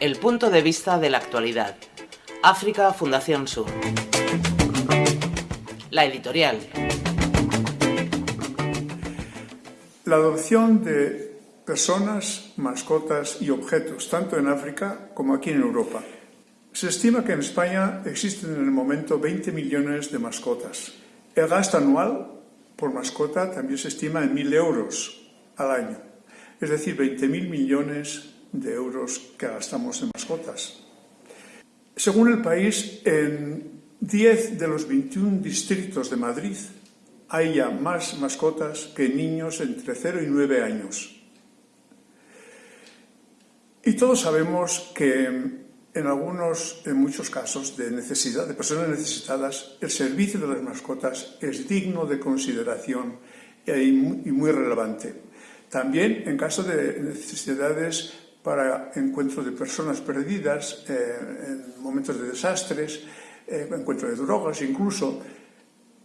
El punto de vista de la actualidad. África Fundación Sur. La editorial. La adopción de personas, mascotas y objetos, tanto en África como aquí en Europa. Se estima que en España existen en el momento 20 millones de mascotas. El gasto anual por mascota también se estima en 1.000 euros al año, es decir, 20.000 millones de euros que gastamos en mascotas. Según el país, en 10 de los 21 distritos de Madrid hay ya más mascotas que niños entre 0 y 9 años. Y todos sabemos que en algunos, en muchos casos de necesidad, de personas necesitadas, el servicio de las mascotas es digno de consideración y muy relevante. También en caso de necesidades para encuentros de personas perdidas, eh, en momentos de desastres, eh, encuentro de drogas, incluso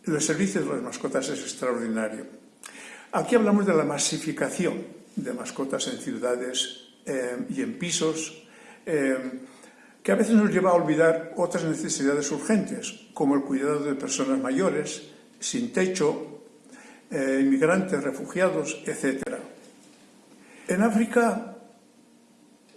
el servicio de las mascotas es extraordinario. Aquí hablamos de la masificación de mascotas en ciudades eh, y en pisos, eh, que a veces nos lleva a olvidar otras necesidades urgentes, como el cuidado de personas mayores, sin techo, inmigrantes, refugiados, etc. En África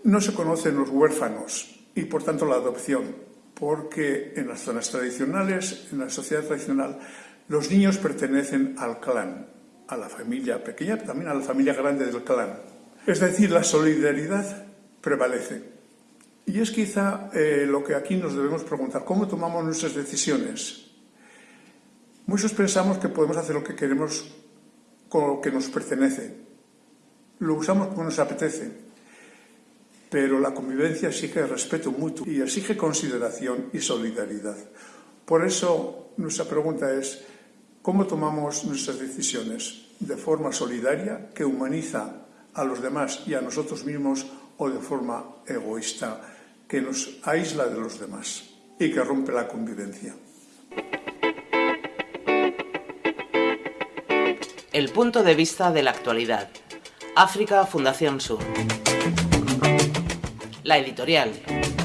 no se conocen los huérfanos y, por tanto, la adopción, porque en las zonas tradicionales, en la sociedad tradicional, los niños pertenecen al clan, a la familia pequeña, también a la familia grande del clan. Es decir, la solidaridad prevalece. Y es quizá eh, lo que aquí nos debemos preguntar, ¿cómo tomamos nuestras decisiones? Muchos pensamos que podemos hacer lo que queremos con lo que nos pertenece. Lo usamos como nos apetece pero la convivencia exige respeto mutuo y exige consideración y solidaridad. Por eso nuestra pregunta es, ¿cómo tomamos nuestras decisiones? ¿De forma solidaria, que humaniza a los demás y a nosotros mismos, o de forma egoísta, que nos aísla de los demás y que rompe la convivencia? El punto de vista de la actualidad. África Fundación Sur la editorial.